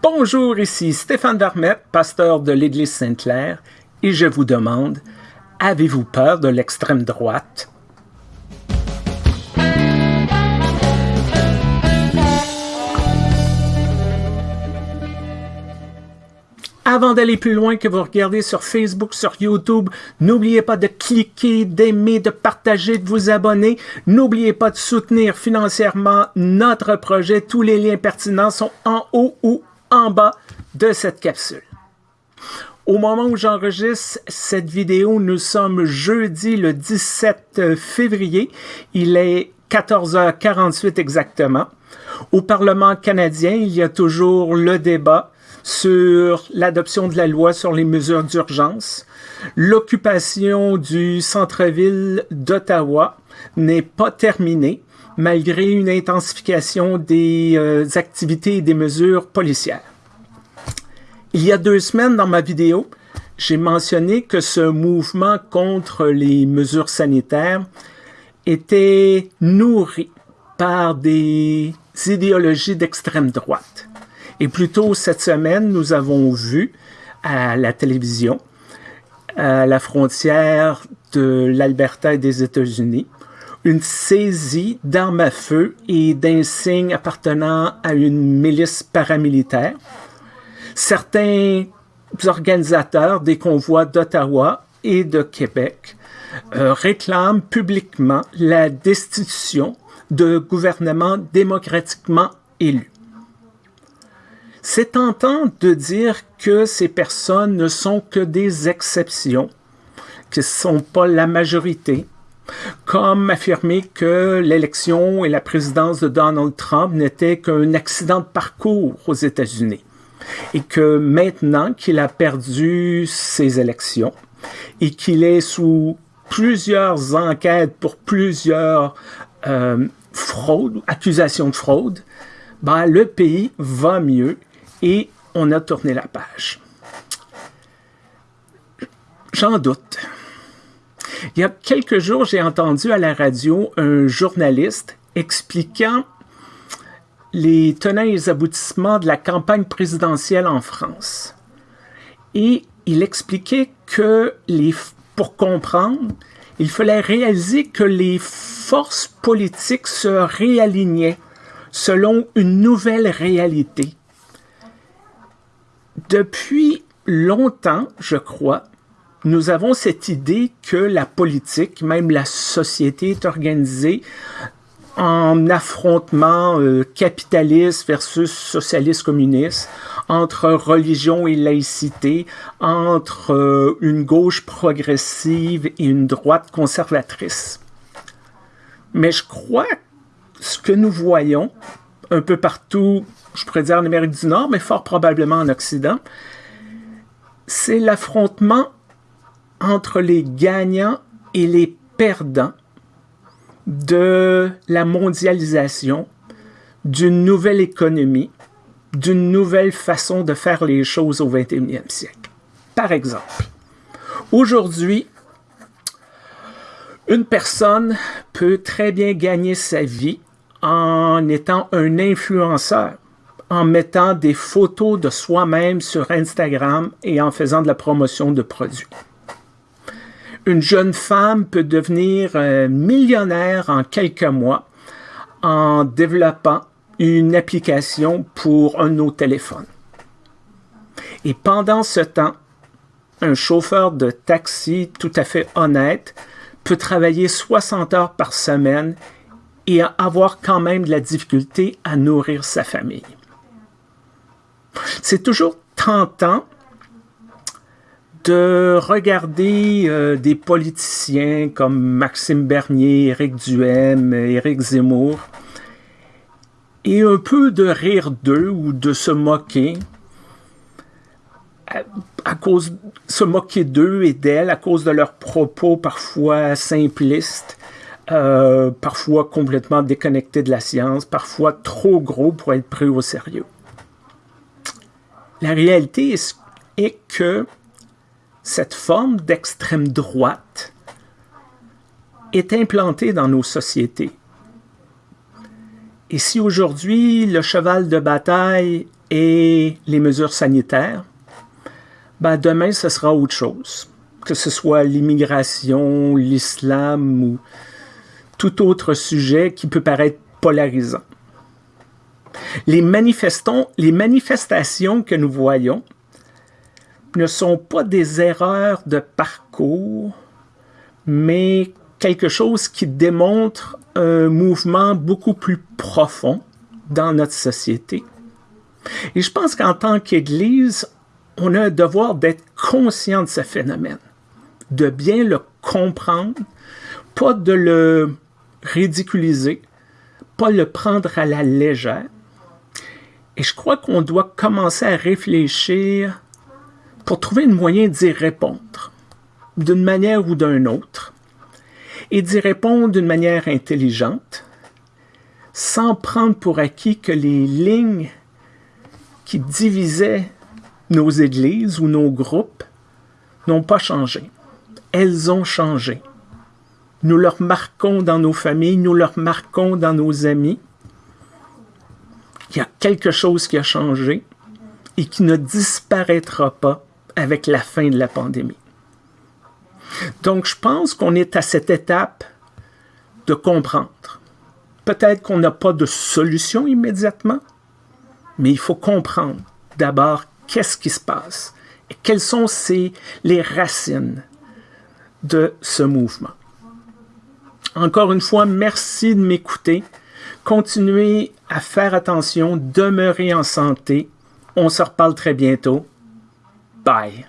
Bonjour, ici Stéphane Vermette, pasteur de l'Église Sainte-Claire, et je vous demande, avez-vous peur de l'extrême droite? Avant d'aller plus loin que vous regardez sur Facebook, sur YouTube, n'oubliez pas de cliquer, d'aimer, de partager, de vous abonner. N'oubliez pas de soutenir financièrement notre projet. Tous les liens pertinents sont en haut ou en bas de cette capsule. Au moment où j'enregistre cette vidéo, nous sommes jeudi le 17 février. Il est 14h48 exactement. Au Parlement canadien, il y a toujours le débat sur l'adoption de la loi sur les mesures d'urgence. L'occupation du centre-ville d'Ottawa n'est pas terminée malgré une intensification des euh, activités et des mesures policières. Il y a deux semaines, dans ma vidéo, j'ai mentionné que ce mouvement contre les mesures sanitaires était nourri par des idéologies d'extrême droite. Et plus tôt cette semaine, nous avons vu à la télévision, à la frontière de l'Alberta et des États-Unis, une saisie d'armes à feu et d'insignes appartenant à une milice paramilitaire. Certains organisateurs des convois d'Ottawa et de Québec euh, réclament publiquement la destitution de gouvernements démocratiquement élus. C'est tentant de dire que ces personnes ne sont que des exceptions, ce ne sont pas la majorité, comme affirmer que l'élection et la présidence de Donald Trump n'étaient qu'un accident de parcours aux États-Unis et que maintenant qu'il a perdu ses élections et qu'il est sous plusieurs enquêtes pour plusieurs euh, fraudes, accusations de fraude, ben, le pays va mieux et on a tourné la page. J'en doute. Il y a quelques jours, j'ai entendu à la radio un journaliste expliquant les tenants et les aboutissements de la campagne présidentielle en France. Et il expliquait que pour comprendre, il fallait réaliser que les forces politiques se réalignaient selon une nouvelle réalité. Depuis longtemps, je crois, nous avons cette idée que la politique, même la société est organisée en affrontement euh, capitaliste versus socialiste communiste, entre religion et laïcité, entre euh, une gauche progressive et une droite conservatrice. Mais je crois que ce que nous voyons un peu partout je pourrais dire en Amérique du Nord, mais fort probablement en Occident, c'est l'affrontement entre les gagnants et les perdants de la mondialisation, d'une nouvelle économie, d'une nouvelle façon de faire les choses au 21e siècle. Par exemple, aujourd'hui, une personne peut très bien gagner sa vie en étant un influenceur en mettant des photos de soi-même sur Instagram et en faisant de la promotion de produits. Une jeune femme peut devenir euh, millionnaire en quelques mois en développant une application pour un de nos téléphones. Et pendant ce temps, un chauffeur de taxi tout à fait honnête peut travailler 60 heures par semaine et avoir quand même de la difficulté à nourrir sa famille. C'est toujours tentant de regarder euh, des politiciens comme Maxime Bernier, Éric Duhem, Éric Zemmour, et un peu de rire d'eux ou de se moquer, à, cause se moquer d'eux et d'elles à cause de leurs propos parfois simplistes, euh, parfois complètement déconnectés de la science, parfois trop gros pour être pris au sérieux. La réalité est, que cette forme d'extrême droite est implantée dans nos sociétés. Et si aujourd'hui le cheval de bataille et les mesures sanitaires, ben demain, ce sera autre chose. Que ce soit l'immigration, l'islam ou tout autre sujet qui peut paraître polarisant. Les, manifestations que nous voyons ne sont pas des erreurs de parcours, mais quelque chose qui démontre un mouvement beaucoup plus profond dans notre société. Et je pense qu'en tant qu'Église, on a un devoir d'être conscient de ce phénomène, de bien le comprendre, pas de le ridiculiser, pas le prendre à la légère. Et je crois qu'on doit commencer à réfléchir pour trouver un moyen d'y répondre, d'une manière ou d'une autre, et d'y répondre d'une manière intelligente, sans prendre pour acquis que les lignes qui divisaient nos églises ou nos groupes n'ont pas changé. Elles ont changé. Nous leur marquons dans nos familles, nous leur marquons dans nos amis. Il y a quelque chose qui a changé et qui ne disparaîtra pas avec la fin de la pandémie. Donc, je pense qu'on est à cette étape de comprendre Peut-être qu'on n'a pas de solution immédiatement, mais il faut comprendre d'abord qu'est-ce qui se passe et quelles sont les racines de ce mouvement. Encore une fois, merci de m'écouter. Continuez à faire attention, demeurez en santé. On se reparle très bientôt. Bye.